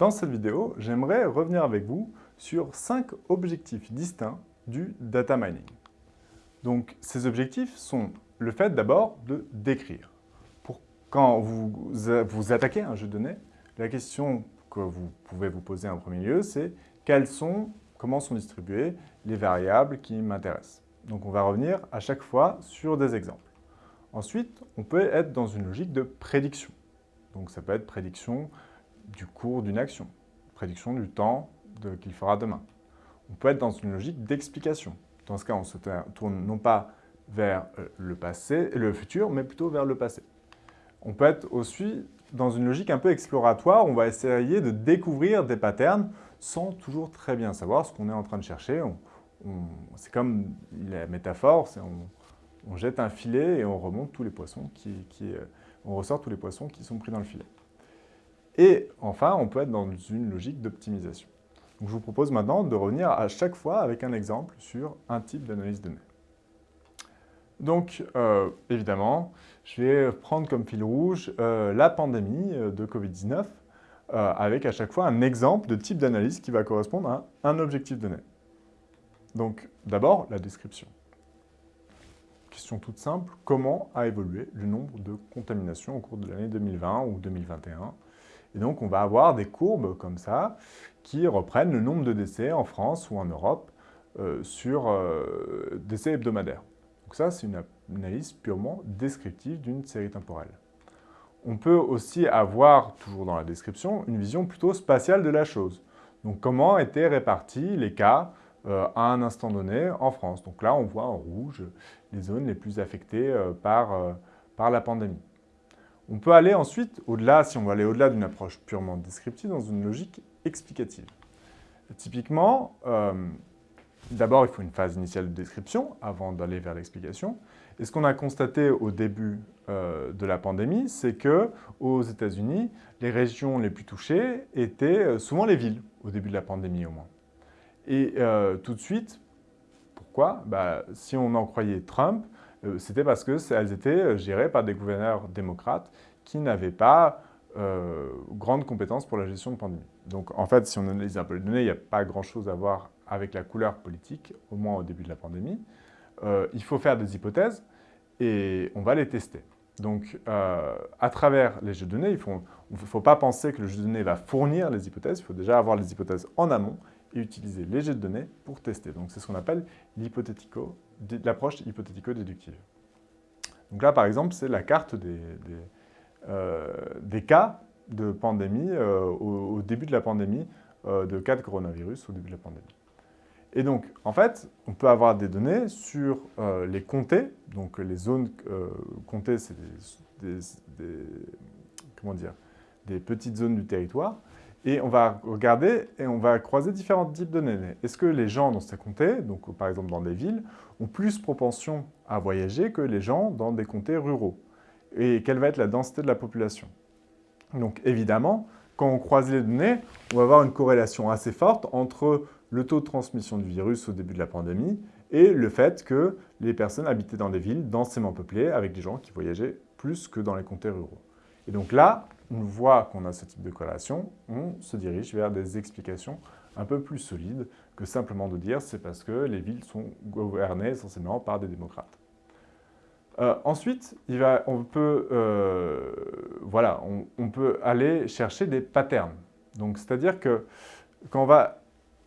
Dans cette vidéo, j'aimerais revenir avec vous sur cinq objectifs distincts du data mining. Donc, ces objectifs sont le fait d'abord de décrire. Pour quand vous vous attaquez à un jeu de données, la question que vous pouvez vous poser en premier lieu, c'est quelles sont, comment sont distribuées les variables qui m'intéressent. Donc, on va revenir à chaque fois sur des exemples. Ensuite, on peut être dans une logique de prédiction. Donc, ça peut être prédiction du cours d'une action, prédiction du temps qu'il fera demain. On peut être dans une logique d'explication. Dans ce cas, on se tourne non pas vers euh, le, passé, le futur, mais plutôt vers le passé. On peut être aussi dans une logique un peu exploratoire, on va essayer de découvrir des patterns sans toujours très bien savoir ce qu'on est en train de chercher. c'est comme la métaphore, on, jette un filet et on remonte euh, on ressort tous les poissons qui sont pris dans le filet. Et enfin, on peut être dans une logique d'optimisation. je vous propose maintenant de revenir à chaque fois avec un exemple sur un type d'analyse de données. Donc, euh, évidemment, je vais prendre comme fil rouge euh, la pandémie euh, de Covid-19 avec à chaque fois un exemple de type d'analyse qui va correspondre à un objectif donné. Donc, d'abord, la description. Question toute simple, comment a évolué le nombre de contaminations au cours de l'année 2020 ou 2021 et donc, on va avoir des courbes comme ça qui reprennent le nombre de décès en France ou en Europe euh, sur euh, décès hebdomadaires. Donc ça, c'est une analyse purement descriptive d'une série temporelle. On peut aussi avoir, toujours dans la description, une vision plutôt spatiale de la chose. Donc comment étaient répartis les cas euh, à un instant donné en France? Donc là, on voit en rouge les zones les plus affectées par, par la pandémie. On peut aller ensuite au-delà, si on veut aller au-delà d'une approche purement descriptive, dans une logique explicative. typiquement, euh, d'abord, il faut une phase initiale de description avant d'aller vers l'explication. Et ce qu'on a constaté au début euh, de la pandémie, c'est que aux États-Unis, les régions les plus touchées étaient euh, souvent les villes, au début de la pandémie au moins. Et tout de suite, pourquoi? Bah, Si on en croyait Trump, c'était parce qu'elles étaient euh, gérées par des gouverneurs démocrates qui n'avaient pas euh, grandes compétences pour la gestion de pandémie. Donc en fait, si on analyse un peu les données, il n'y a pas grand-chose à voir avec la couleur politique, au moins au début de la pandémie. il faut faire des hypothèses et on va les tester. Donc, à travers les jeux de données, il ne faut pas penser que le jeu de données va fournir les hypothèses, il faut déjà avoir les hypothèses en amont et utiliser les jeux de données pour tester. Donc, c'est ce qu'on appelle l'approche hypothético-déductive. Donc là, par exemple, c'est la carte des, euh, cas de pandémie euh, au, début de la pandémie, euh, de cas de coronavirus au début de la pandémie. Et donc, en fait, on peut avoir des données sur les comtés, donc les zones comtées, c'est des petites zones du territoire, et on va regarder et on va croiser différents types de données. Est-ce que les gens dans ces comtés, donc par exemple dans des villes, ont plus propension à voyager que les gens dans des comtés ruraux? Et quelle va être la densité de la population? Donc évidemment, quand on croise les données, on va avoir une corrélation assez forte entre le taux de transmission du virus au début de la pandémie et le fait que les personnes habitaient dans des villes densément peuplées avec des gens qui voyageaient plus que dans les comtés ruraux. Et donc là, on voit qu'on a ce type de corrélation, on se dirige vers des explications un peu plus solides que simplement de dire c'est parce que les villes sont gouvernées essentiellement par des démocrates. Euh, ensuite, on, peut, euh, voilà, on, peut aller chercher des patterns. Donc, c'est-à-dire que quand on va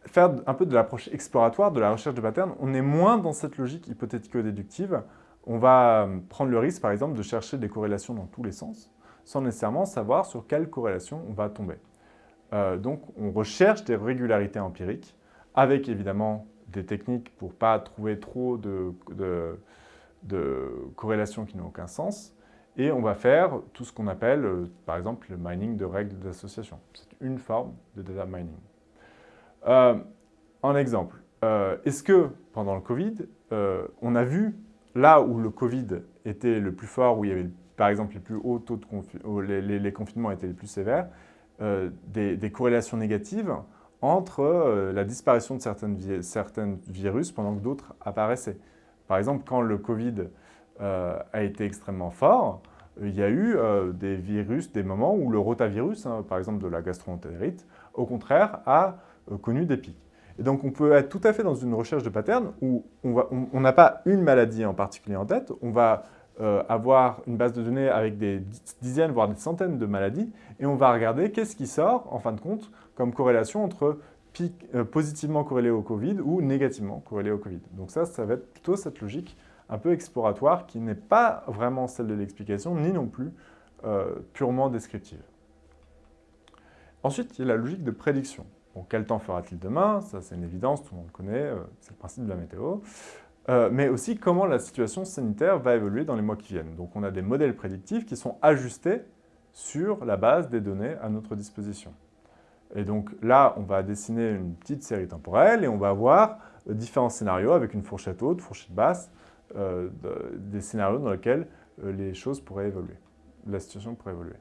faire un peu de l'approche exploratoire, de la recherche de patterns, on est moins dans cette logique hypothético-déductive. On va prendre le risque, par exemple, de chercher des corrélations dans tous les sens sans nécessairement savoir sur quelle corrélation on va tomber. Euh, donc, on recherche des régularités empiriques avec évidemment des techniques pour ne pas trouver trop de, corrélations qui n'ont aucun sens. Et on va faire tout ce qu'on appelle, euh, par exemple, le mining de règles d'association. C'est une forme de data mining. Euh, en exemple, est-ce que pendant le Covid, on a vu là où le Covid était le plus fort, où il y avait par exemple les plus hauts taux de les, confinements étaient les plus sévères, euh, des, corrélations négatives entre euh, la disparition de certains virus pendant que d'autres apparaissaient. Par exemple, quand le Covid euh, a été extrêmement fort, il y a eu des virus, des moments où le rotavirus, hein, par exemple de la gastroentérite, au contraire, a connu des pics. Et donc, on peut être tout à fait dans une recherche de pattern où on n'a pas une maladie en particulier en tête, on va euh, avoir une base de données avec des dizaines, voire des centaines de maladies, et on va regarder qu'est-ce qui sort, en fin de compte, comme corrélation entre euh, positivement corrélé au Covid ou négativement corrélé au Covid. Donc ça, ça va être plutôt cette logique un peu exploratoire qui n'est pas vraiment celle de l'explication, ni non plus euh, purement descriptive. Ensuite, il y a la logique de prédiction. Bon, quel temps fera-t-il demain? Ça, c'est une évidence, tout le monde connaît, euh, c'est le principe de la météo. Euh, mais aussi comment la situation sanitaire va évoluer dans les mois qui viennent. Donc on a des modèles prédictifs qui sont ajustés sur la base des données à notre disposition. Et donc là, on va dessiner une petite série temporelle et on va avoir euh, différents scénarios avec une fourchette haute, fourchette basse, des scénarios dans lesquels les choses pourraient évoluer, la situation pourrait évoluer.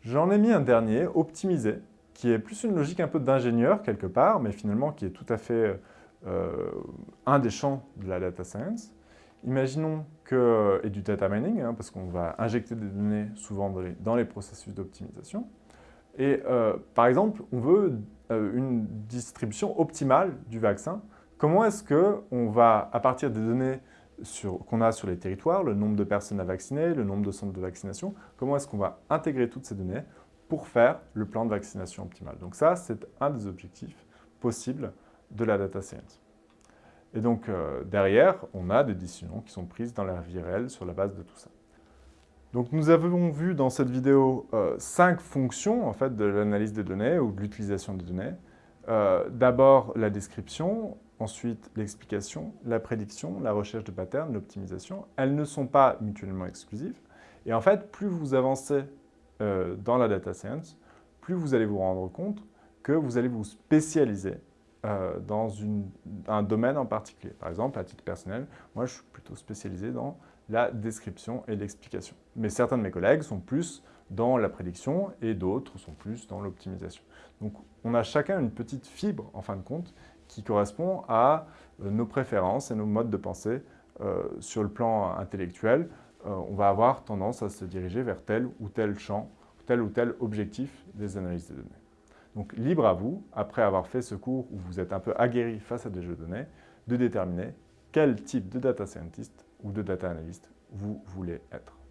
J'en ai mis un dernier, optimisé, qui est plus une logique un peu d'ingénieur quelque part, mais finalement qui est tout à fait euh, un des champs de la data science. Imaginons que, et du data mining, hein, parce qu'on va injecter des données souvent dans les, processus d'optimisation. Et euh, par exemple, on veut euh, une distribution optimale du vaccin. Comment est-ce qu'on va, à partir des données qu'on a sur les territoires, le nombre de personnes à vacciner, le nombre de centres de vaccination, comment est-ce qu'on va intégrer toutes ces données pour faire le plan de vaccination optimal? Donc ça, c'est un des objectifs possibles de la data science. Et donc, euh, derrière, on a des décisions qui sont prises dans la vie réelle sur la base de tout ça. Donc, nous avons vu dans cette vidéo euh, cinq fonctions en fait, de l'analyse des données ou de l'utilisation des données. Euh, d'abord, la description, ensuite l'explication, la prédiction, la recherche de patterns, l'optimisation. Elles ne sont pas mutuellement exclusives. Et en fait, plus vous avancez dans la data science, plus vous allez vous rendre compte que vous allez vous spécialiser euh, dans un domaine en particulier. Par exemple, à titre personnel, moi je suis plutôt spécialisé dans la description et l'explication. Mais certains de mes collègues sont plus dans la prédiction et d'autres sont plus dans l'optimisation. Donc on a chacun une petite fibre, en fin de compte, qui correspond à euh, nos préférences et nos modes de pensée sur le plan intellectuel, euh, on va avoir tendance à se diriger vers tel ou tel champ, tel ou tel objectif des analyses de données. Donc libre à vous, après avoir fait ce cours où vous êtes un peu aguerri face à des jeux de données, de déterminer quel type de data scientist ou de data analyst vous voulez être.